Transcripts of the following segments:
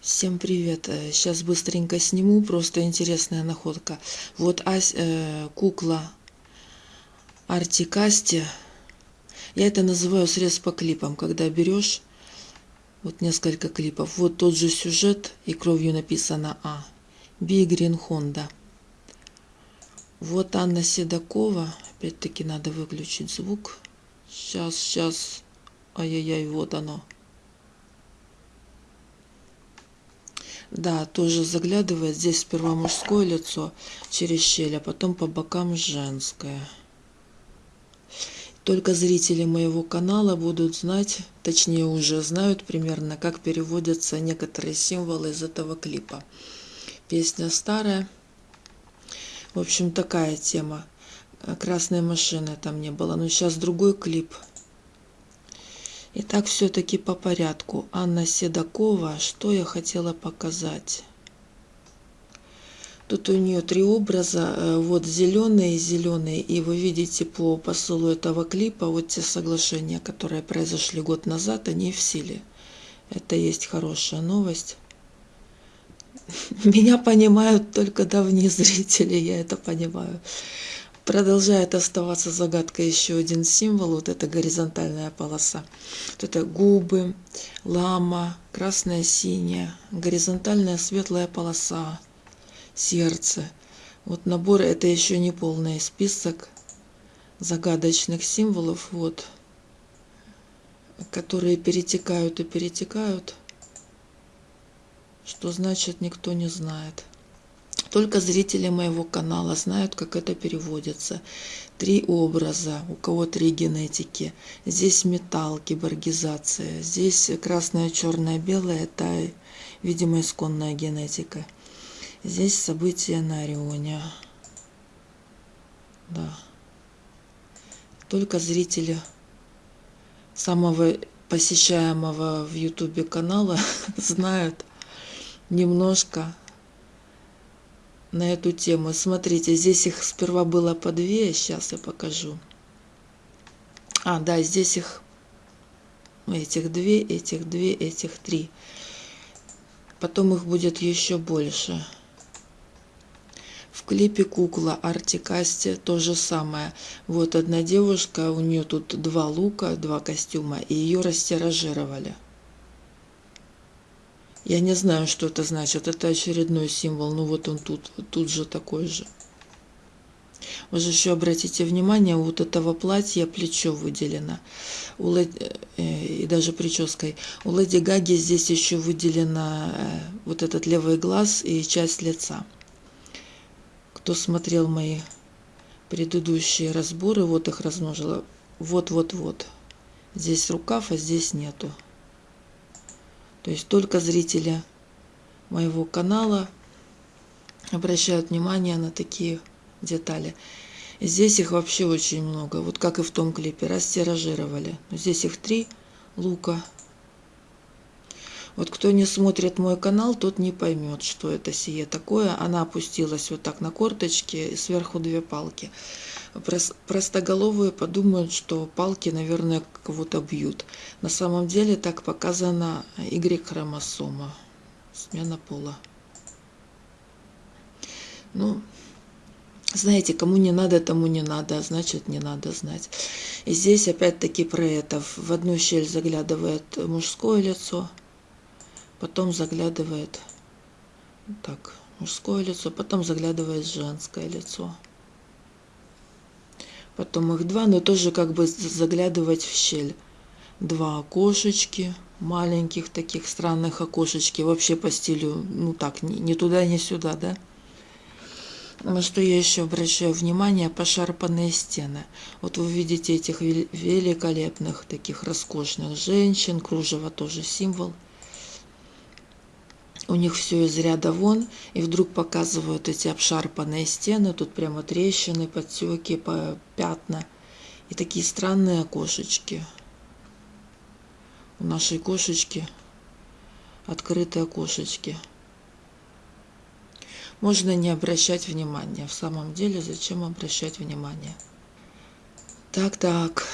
Всем привет! Сейчас быстренько сниму, просто интересная находка. Вот Ась, э, кукла Артикасти. Я это называю срез по клипам, когда берешь вот несколько клипов. Вот тот же сюжет и кровью написано А. Би Грин Хонда. Вот Анна Седокова. Опять-таки надо выключить звук. Сейчас, сейчас. Ай-яй-яй, вот оно. Да, тоже заглядывает. Здесь сперва мужское лицо через щель, а потом по бокам женское. Только зрители моего канала будут знать, точнее уже знают примерно, как переводятся некоторые символы из этого клипа. Песня старая. В общем, такая тема. Красной машины там не было. Но сейчас другой клип – Итак, все-таки по порядку. Анна Седокова, что я хотела показать? Тут у нее три образа, э, вот зеленый и зеленый, и вы видите по посылу этого клипа, вот те соглашения, которые произошли год назад, они в силе. Это есть хорошая новость. Меня понимают только давние зрители, я это понимаю. Продолжает оставаться загадкой еще один символ, вот эта горизонтальная полоса. Вот это губы, лама, красная, синяя, горизонтальная светлая полоса, сердце. Вот набор, это еще не полный список загадочных символов, вот, которые перетекают и перетекают. Что значит, никто не знает. Только зрители моего канала знают, как это переводится. Три образа, у кого три генетики. Здесь металл, киборгизация. Здесь красное, черное, белое, это, видимо, исконная генетика. Здесь события на Орионе. Да. Только зрители самого посещаемого в ютубе канала знают немножко на эту тему. Смотрите, здесь их сперва было по две, сейчас я покажу. А, да, здесь их этих две, этих две, этих три. Потом их будет еще больше. В клипе кукла Артикасти то же самое. Вот одна девушка, у нее тут два лука, два костюма, и ее растиражировали. Я не знаю, что это значит. Это очередной символ. Ну вот он тут, тут же такой же. Вы же еще обратите внимание, вот этого платья плечо выделено. У Леди, э, и даже прической. У Леди Гаги здесь еще выделено э, вот этот левый глаз и часть лица. Кто смотрел мои предыдущие разборы, вот их размножила. Вот-вот-вот. Здесь рукав, а здесь нету. То есть только зрители моего канала обращают внимание на такие детали. Здесь их вообще очень много, вот как и в том клипе, растиражировали. Здесь их три лука. Вот кто не смотрит мой канал, тот не поймет, что это сие такое. Она опустилась вот так на корточки, и сверху две палки простоголовые подумают, что палки, наверное, кого-то бьют. На самом деле так показана Y-хромосома, смена пола. Ну, знаете, кому не надо, тому не надо, а значит не надо знать. И здесь опять-таки про это. В одну щель заглядывает мужское лицо, потом заглядывает так, мужское лицо, потом заглядывает женское лицо потом их два, но тоже как бы заглядывать в щель. Два окошечки, маленьких таких странных окошечки, вообще по стилю, ну так, ни, ни туда, ни сюда, да. На что я еще обращаю внимание, пошарпанные стены. Вот вы видите этих великолепных, таких роскошных женщин, кружево тоже символ – у них все из ряда вон, и вдруг показывают эти обшарпанные стены, тут прямо трещины, подтеки, пятна, и такие странные окошечки. У нашей кошечки открытые окошечки. Можно не обращать внимания. В самом деле, зачем обращать внимание? Так, так.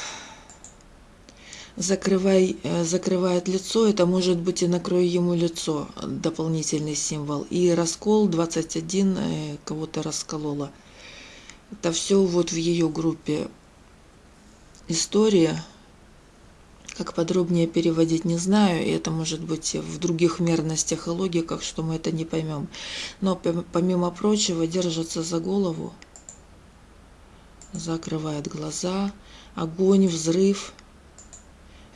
Закрывай, э, закрывает лицо, это может быть и накрой ему лицо, дополнительный символ. И раскол 21 э, кого-то расколола. Это все вот в ее группе история. Как подробнее переводить, не знаю, и это может быть в других мерностях и логиках, что мы это не поймем. Но помимо прочего держится за голову, закрывает глаза, огонь, взрыв –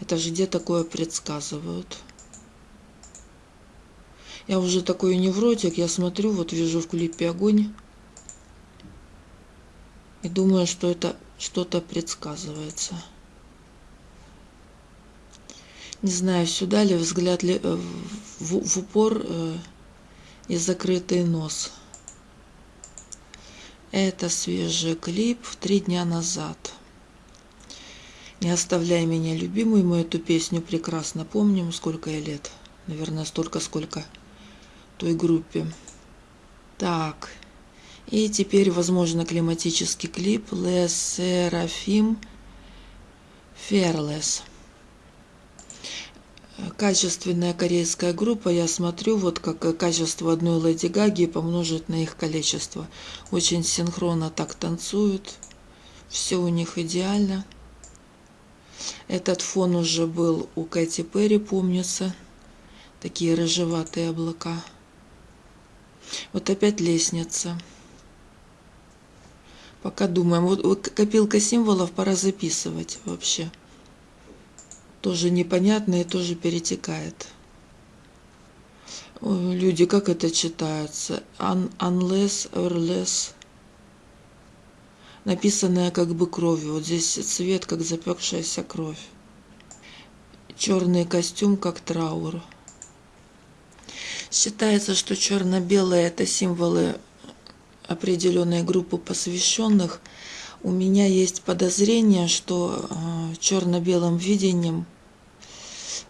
это же где такое предсказывают? Я уже такой невротик, я смотрю, вот вижу в клипе огонь. И думаю, что это что-то предсказывается. Не знаю, сюда ли взгляд ли, э, в, в упор э, и закрытый нос. Это свежий клип три дня назад. Не оставляй меня, любимый, мы эту песню прекрасно помним, сколько я лет. Наверное, столько, сколько той группе. Так, и теперь, возможно, климатический клип Les Seraphim Fearless. Качественная корейская группа, я смотрю, вот как качество одной Леди Гаги помножить на их количество. Очень синхронно так танцуют, все у них идеально. Этот фон уже был у Кэти Перри, помнится. Такие рыжеватые облака. Вот опять лестница. Пока думаем. Вот копилка символов пора записывать вообще. Тоже непонятно и тоже перетекает. Люди, как это читается? Un unless or less написанная как бы кровью. Вот здесь цвет, как запекшаяся кровь. Черный костюм, как траур. Считается, что черно-белые – это символы определенной группы посвященных. У меня есть подозрение, что э, черно-белым видением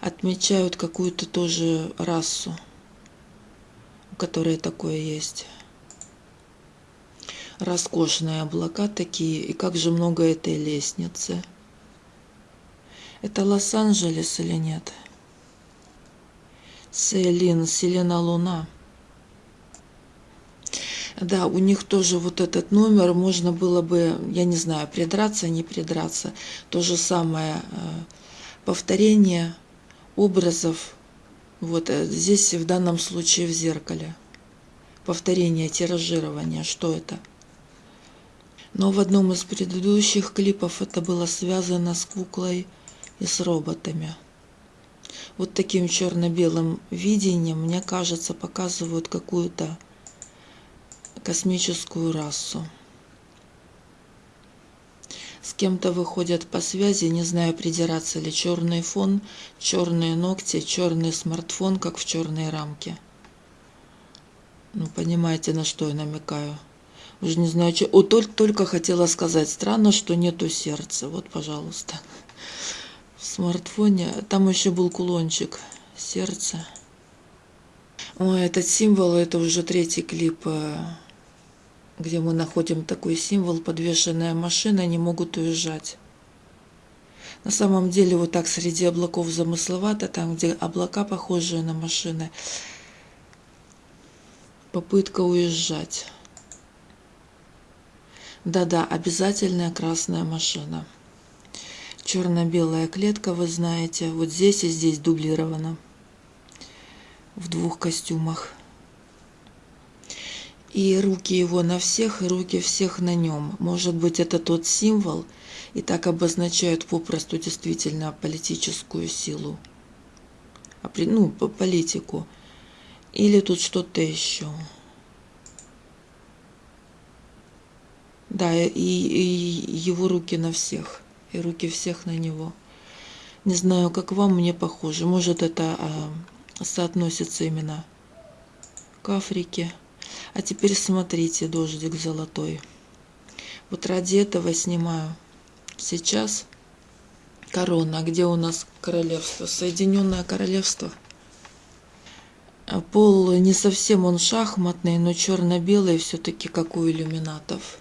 отмечают какую-то тоже расу, у которой такое есть роскошные облака такие, и как же много этой лестницы. Это Лос-Анджелес или нет? Селин, Селена Луна. Да, у них тоже вот этот номер, можно было бы, я не знаю, придраться, не придраться. То же самое э, повторение образов, вот э, здесь в данном случае в зеркале. Повторение, тиражирование, что это? Но в одном из предыдущих клипов это было связано с куклой и с роботами. Вот таким черно-белым видением, мне кажется, показывают какую-то космическую расу. С кем-то выходят по связи, не знаю, придираться ли черный фон, черные ногти, черный смартфон, как в черной рамке. Ну, понимаете, на что я намекаю. Уже не знаю, что. О, только, только хотела сказать. Странно, что нету сердца. Вот, пожалуйста. В смартфоне. Там еще был кулончик. Сердце. Ой, этот символ, это уже третий клип, э, где мы находим такой символ. Подвешенная машина, не могут уезжать. На самом деле, вот так среди облаков замысловато, там, где облака похожие на машины, попытка уезжать. Да-да, обязательная красная машина. Черно-белая клетка, вы знаете, вот здесь и здесь дублирована. В двух костюмах. И руки его на всех, и руки всех на нем. Может быть, это тот символ, и так обозначают попросту действительно политическую силу. Ну, политику. Или тут что-то еще. Да, и, и его руки на всех, и руки всех на него. Не знаю, как вам, мне похоже. Может, это а, соотносится именно к Африке. А теперь смотрите, дождик золотой. Вот ради этого снимаю. Сейчас корона. Где у нас королевство? Соединенное королевство. Пол не совсем он шахматный, но черно-белый все-таки как у иллюминатов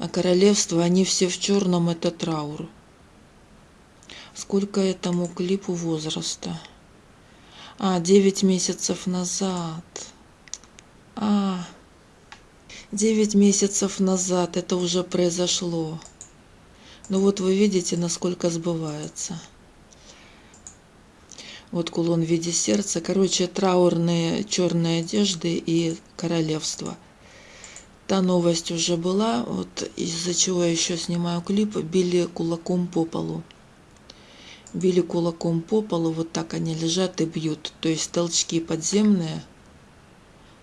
а королевство, они все в черном, это траур. Сколько этому клипу возраста? А, 9 месяцев назад. А, 9 месяцев назад это уже произошло. Ну вот вы видите, насколько сбывается. Вот кулон в виде сердца. Короче, траурные черные одежды и королевство. Та новость уже была, вот из-за чего я еще снимаю клип, били кулаком по полу. Били кулаком по полу, вот так они лежат и бьют. То есть толчки подземные.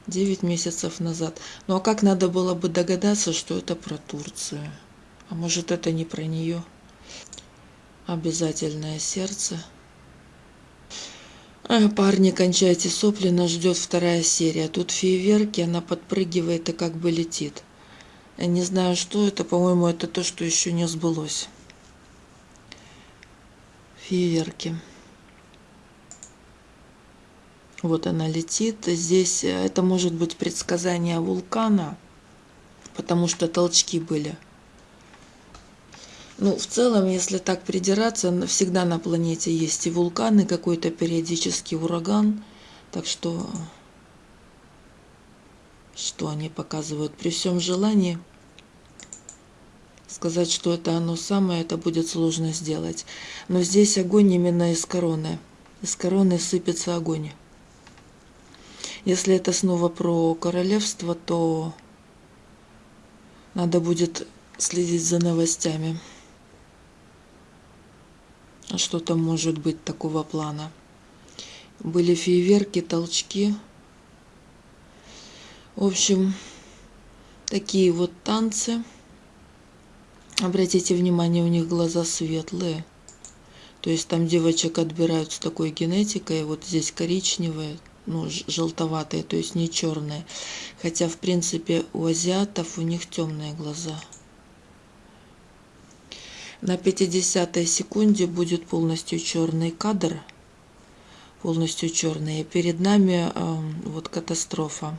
9 месяцев назад. Ну а как надо было бы догадаться, что это про Турцию? А может это не про нее? Обязательное сердце. А, парни, кончайте сопли, нас ждет вторая серия. Тут фейерверки, она подпрыгивает и как бы летит. Я не знаю, что это, по-моему, это то, что еще не сбылось. Фейерверки. Вот она летит. Здесь э, это может быть предсказание вулкана, потому что толчки были. Ну, в целом, если так придираться, всегда на планете есть и вулканы, какой-то периодический ураган. Так что, что они показывают? При всем желании сказать, что это оно самое, это будет сложно сделать. Но здесь огонь именно из короны. Из короны сыпется огонь. Если это снова про королевство, то надо будет следить за новостями. Что там может быть такого плана? Были фейерверки, толчки. В общем, такие вот танцы. Обратите внимание, у них глаза светлые. То есть там девочек отбирают с такой генетикой. Вот здесь коричневые, ну, желтоватые, то есть не черные. Хотя, в принципе, у азиатов у них темные глаза. На 50 секунде будет полностью черный кадр, полностью черный. И перед нами э, вот катастрофа.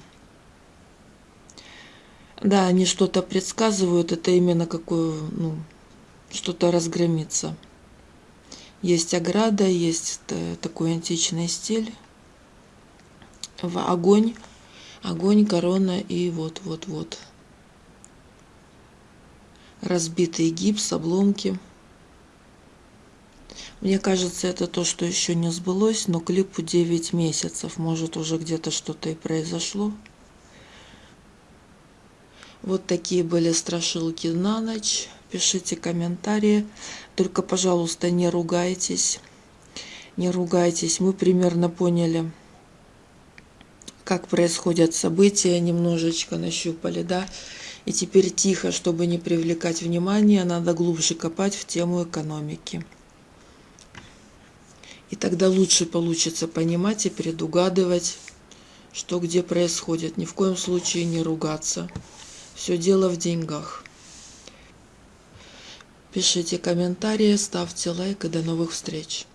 Да, они что-то предсказывают, это именно какую, ну, что-то разгромится. Есть ограда, есть такой античный стиль. В огонь, огонь, корона и вот-вот-вот разбитый гипс, обломки. Мне кажется, это то, что еще не сбылось, но клипу 9 месяцев. Может, уже где-то что-то и произошло. Вот такие были страшилки на ночь. Пишите комментарии. Только, пожалуйста, не ругайтесь. Не ругайтесь. Мы примерно поняли, как происходят события. Немножечко нащупали, да. И теперь тихо, чтобы не привлекать внимание, надо глубже копать в тему экономики. И тогда лучше получится понимать и предугадывать, что где происходит. Ни в коем случае не ругаться. Все дело в деньгах. Пишите комментарии, ставьте лайк и до новых встреч.